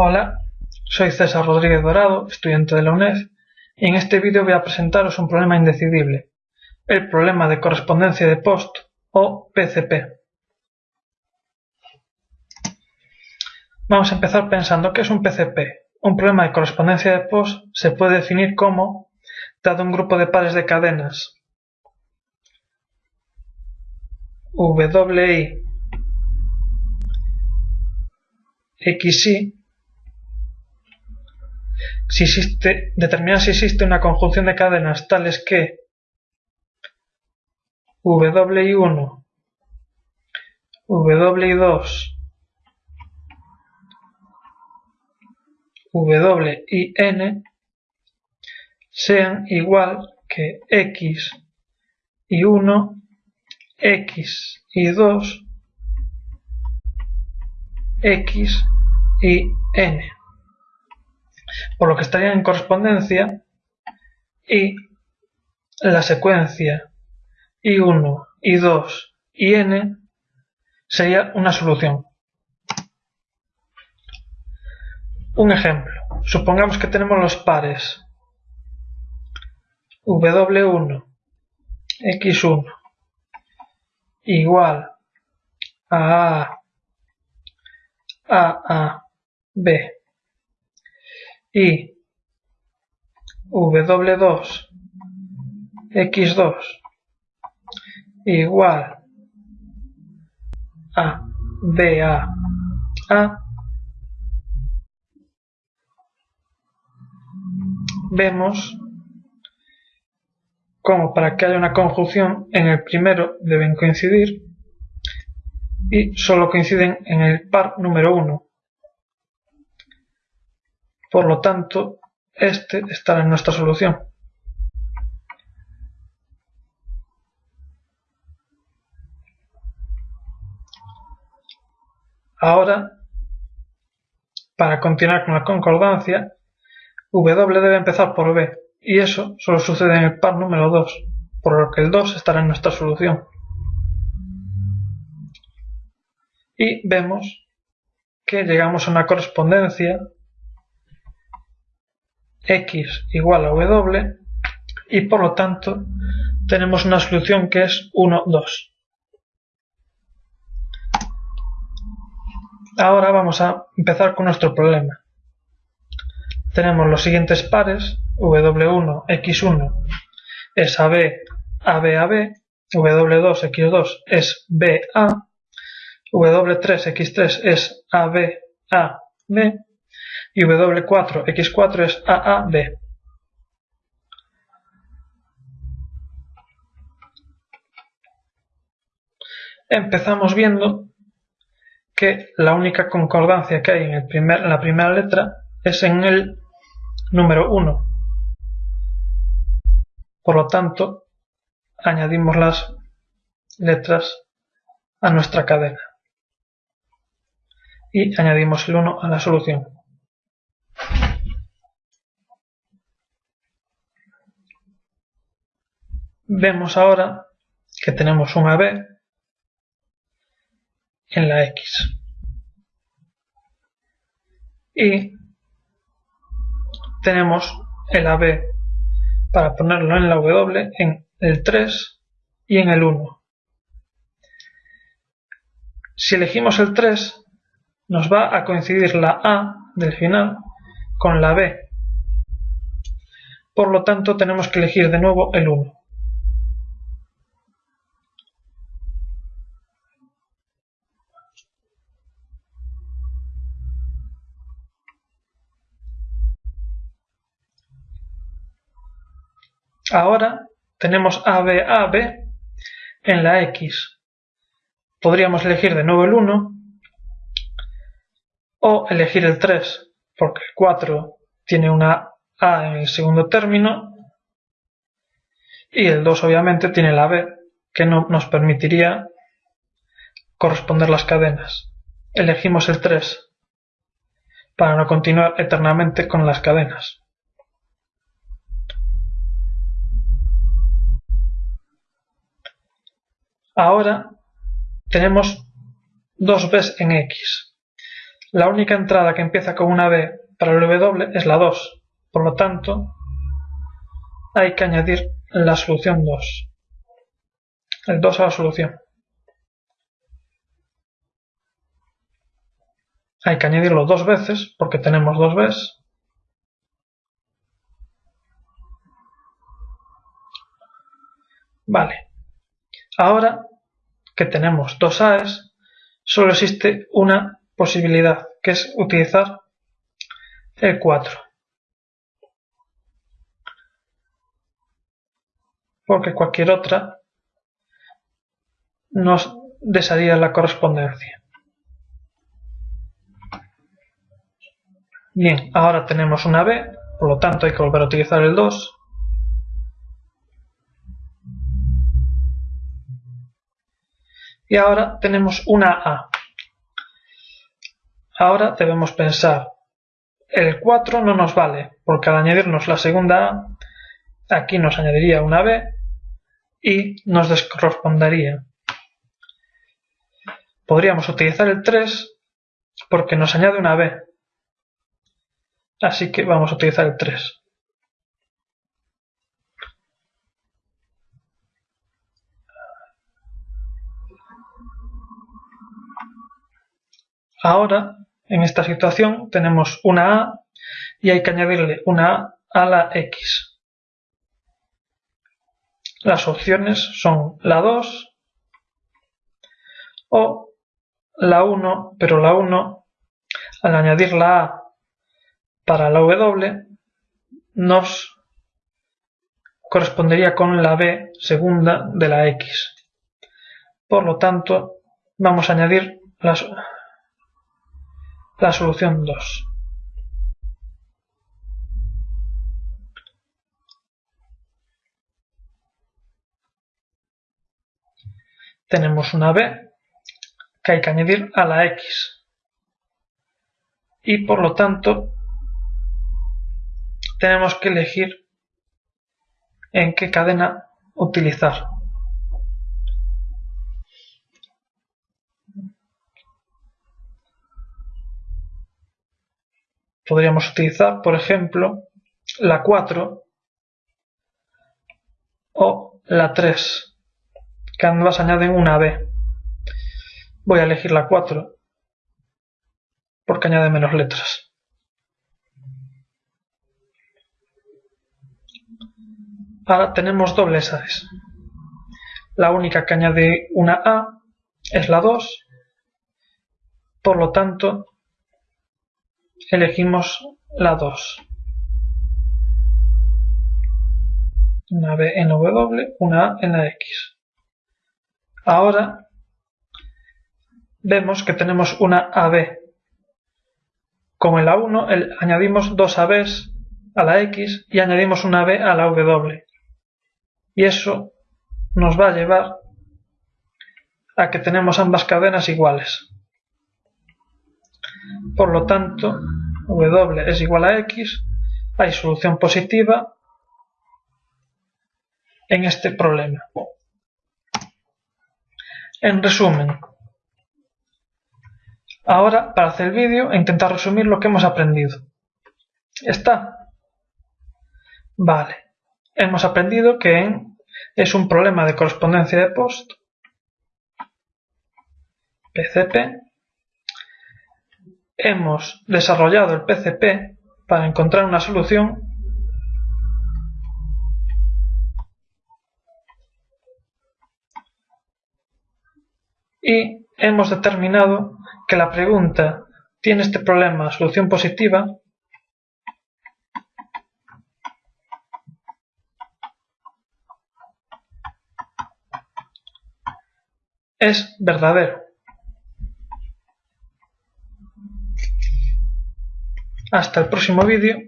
Hola, soy César Rodríguez Dorado, estudiante de la UNED, y en este vídeo voy a presentaros un problema indecidible, el problema de correspondencia de post o PCP. Vamos a empezar pensando qué es un PCP. Un problema de correspondencia de post se puede definir como, dado un grupo de pares de cadenas WI XY si existe, determinar si existe una conjunción de cadenas tales que WI1, WI2, WIN sean igual que X y 1, X y 2, X y N por lo que estarían en correspondencia y la secuencia I1, I2 y N sería una solución. Un ejemplo. Supongamos que tenemos los pares W1, X1 igual a A, A, A, B y W2 X2 igual a BA A. Vemos como para que haya una conjunción en el primero deben coincidir y solo coinciden en el par número 1 por lo tanto, este estará en nuestra solución. Ahora, para continuar con la concordancia, W debe empezar por B, y eso solo sucede en el par número 2, por lo que el 2 estará en nuestra solución. Y vemos que llegamos a una correspondencia x igual a w y por lo tanto tenemos una solución que es 1, 2. Ahora vamos a empezar con nuestro problema. Tenemos los siguientes pares, W1, X1 es AB, AB, AB, W2, X2 es BA, W3, X3 es AB, AB, y W4, X4 es AAB. Empezamos viendo que la única concordancia que hay en, el primer, la primera letra es en el número 1. Por lo tanto, añadimos las letras a nuestra cadena y añadimos el 1 a la solución. Vemos ahora que tenemos un AB en la X. Y tenemos el AB para ponerlo en la W en el 3 y en el 1. Si elegimos el 3, nos va a coincidir la A del final con la B. Por lo tanto, tenemos que elegir de nuevo el 1. Ahora tenemos AB, en la X. Podríamos elegir de nuevo el 1 o elegir el 3 porque el 4 tiene una A en el segundo término y el 2 obviamente tiene la B que no nos permitiría corresponder las cadenas. Elegimos el 3 para no continuar eternamente con las cadenas. Ahora tenemos dos b's en x. La única entrada que empieza con una B para el W es la 2, por lo tanto hay que añadir la solución 2, el 2 a la solución. Hay que añadirlo dos veces porque tenemos dos Bs. Vale. Ahora que tenemos dos A's, solo existe una posibilidad, que es utilizar el 4. Porque cualquier otra nos desharía la correspondencia. Bien, ahora tenemos una B, por lo tanto hay que volver a utilizar el 2. Y ahora tenemos una A. Ahora debemos pensar, el 4 no nos vale, porque al añadirnos la segunda A, aquí nos añadiría una B y nos descorrespondería. Podríamos utilizar el 3 porque nos añade una B. Así que vamos a utilizar el 3. Ahora, en esta situación, tenemos una A y hay que añadirle una A a la X. Las opciones son la 2 o la 1, pero la 1, al añadir la A para la W, nos correspondería con la B segunda de la X. Por lo tanto, vamos a añadir las la solución 2. Tenemos una b que hay que añadir a la x. Y por lo tanto tenemos que elegir en qué cadena utilizar. Podríamos utilizar, por ejemplo, la 4 o la 3, que ambas añaden una B. Voy a elegir la 4 porque añade menos letras. Ahora tenemos dobles A's. La única que añade una A es la 2, por lo tanto elegimos la 2. Una B en W, una A en la X. Ahora vemos que tenemos una AB. Como en la 1 añadimos dos ABs a la X y añadimos una B a la W. Y eso nos va a llevar a que tenemos ambas cadenas iguales. Por lo tanto, W es igual a X, hay solución positiva en este problema. En resumen, ahora para hacer el vídeo e intentar resumir lo que hemos aprendido. ¿Está? Vale. Hemos aprendido que es un problema de correspondencia de post PCP hemos desarrollado el PCP para encontrar una solución y hemos determinado que la pregunta ¿tiene este problema solución positiva? es verdadero. Hasta el próximo vídeo